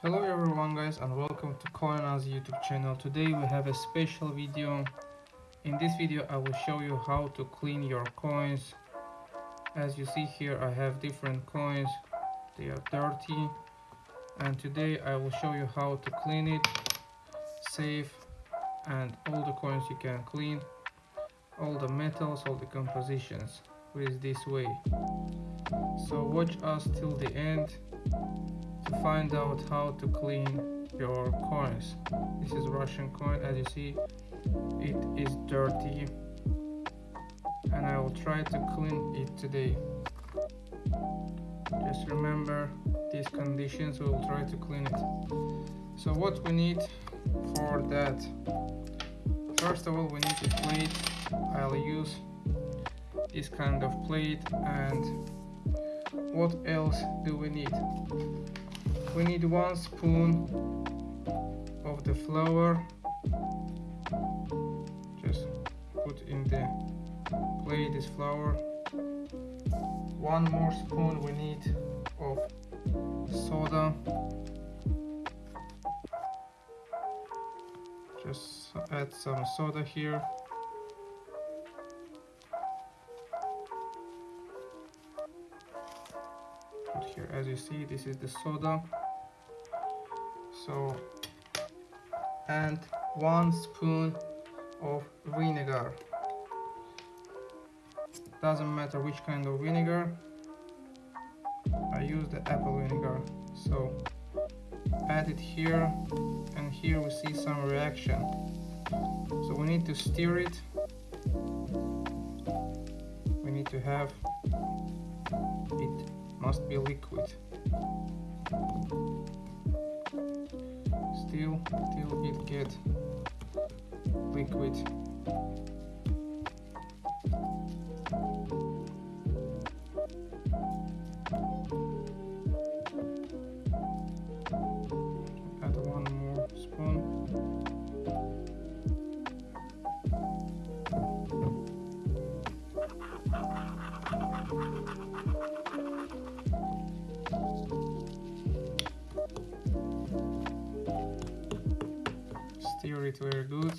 Hello everyone guys and welcome to CoinAz YouTube channel. Today we have a special video. In this video I will show you how to clean your coins. As you see here I have different coins. They are dirty. And today I will show you how to clean it, save and all the coins you can clean. All the metals, all the compositions with this way. So watch us till the end find out how to clean your coins. This is Russian coin as you see it is dirty and I will try to clean it today. Just remember these conditions we will try to clean it. So what we need for that first of all we need a plate I'll use this kind of plate and what else do we need we need one spoon of the flour. Just put in the plate this flour. One more spoon we need of soda. Just add some soda here as you see this is the soda. So and one spoon of vinegar. Doesn't matter which kind of vinegar. I use the apple vinegar. So add it here and here we see some reaction. So we need to stir it. We need to have it must be liquid. Still till it get liquid stir it very good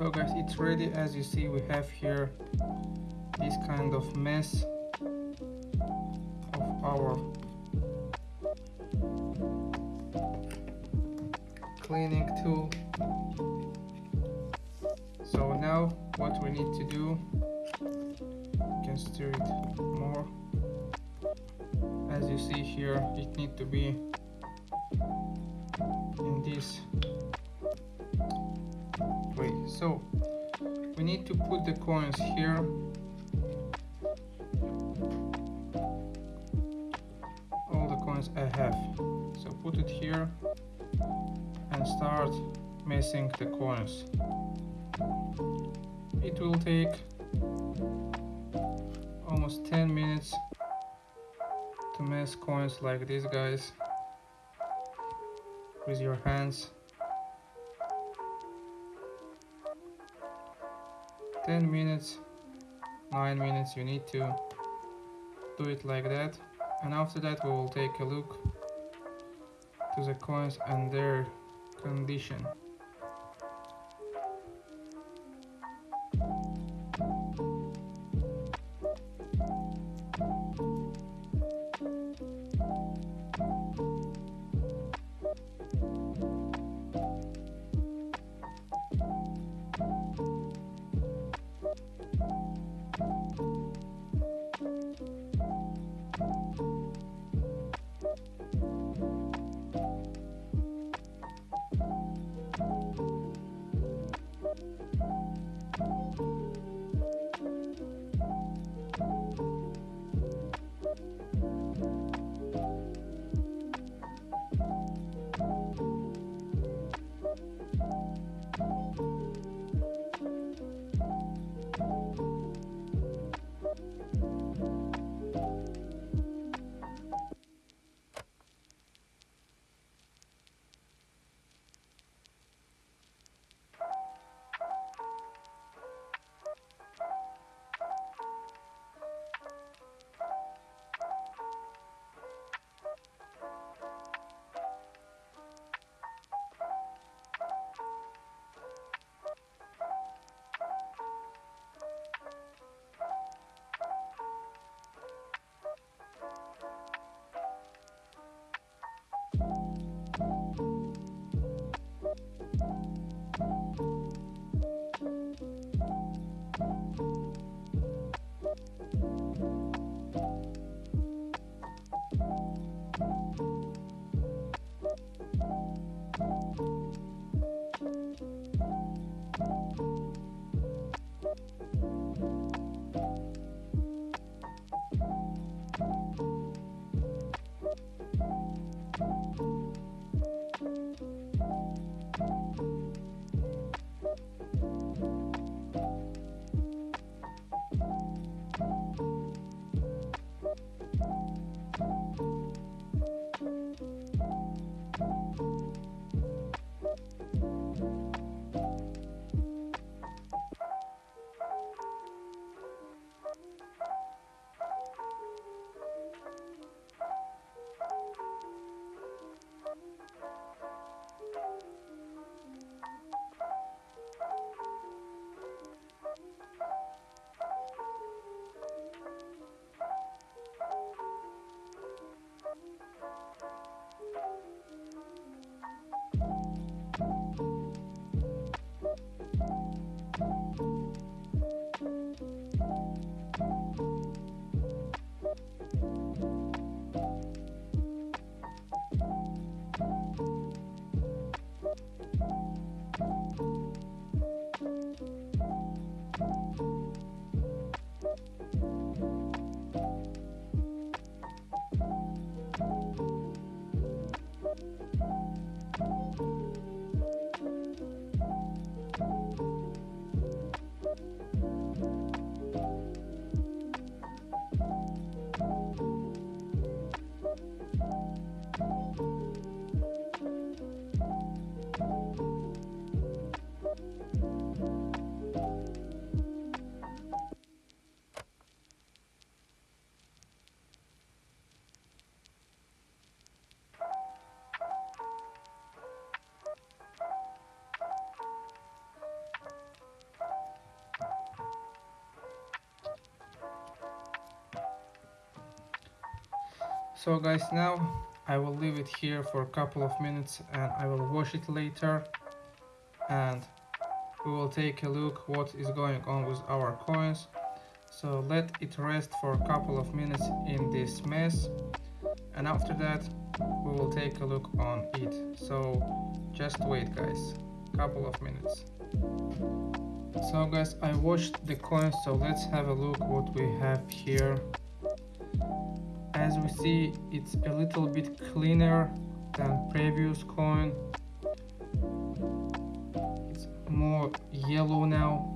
so guys it's ready as you see we have here this kind of mess of our cleaning tool. So now what we need to do you can stir it more. As you see here it need to be in this so we need to put the coins here. All the coins I have. So put it here and start messing the coins. It will take almost 10 minutes to mess coins like these guys. With your hands 10 minutes 9 minutes you need to do it like that. And after that we will take a look to the coins and their condition so guys now I will leave it here for a couple of minutes and I will wash it later. And we will take a look what is going on with our coins. So let it rest for a couple of minutes in this mess. And after that we will take a look on it. So just wait guys. Couple of minutes. So guys i washed the coins. So let's have a look what we have here. As we see it's a little bit cleaner than previous coin. It's more yellow now.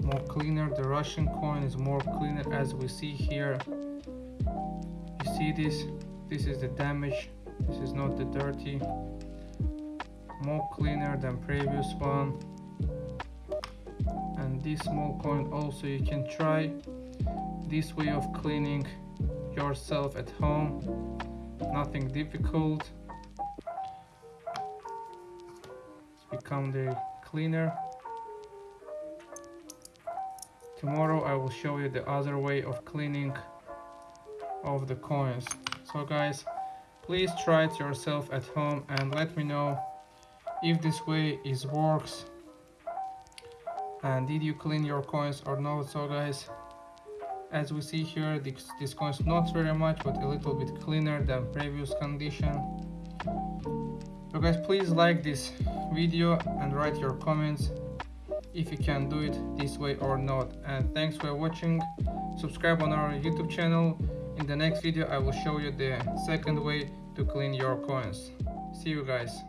More cleaner. The Russian coin is more cleaner as we see here. You see this? This is the damage. This is not the dirty. More cleaner than previous one. And this small coin also you can try. This way of cleaning yourself at home. Nothing difficult. Become the cleaner. Tomorrow I will show you the other way of cleaning of the coins. So guys please try it yourself at home and let me know if this way is works. And did you clean your coins or not? So guys as we see here this, this coin is not very much but a little bit cleaner than previous condition. So guys please like this video and write your comments if you can do it this way or not. And thanks for watching. Subscribe on our youtube channel. In the next video i will show you the second way to clean your coins. See you guys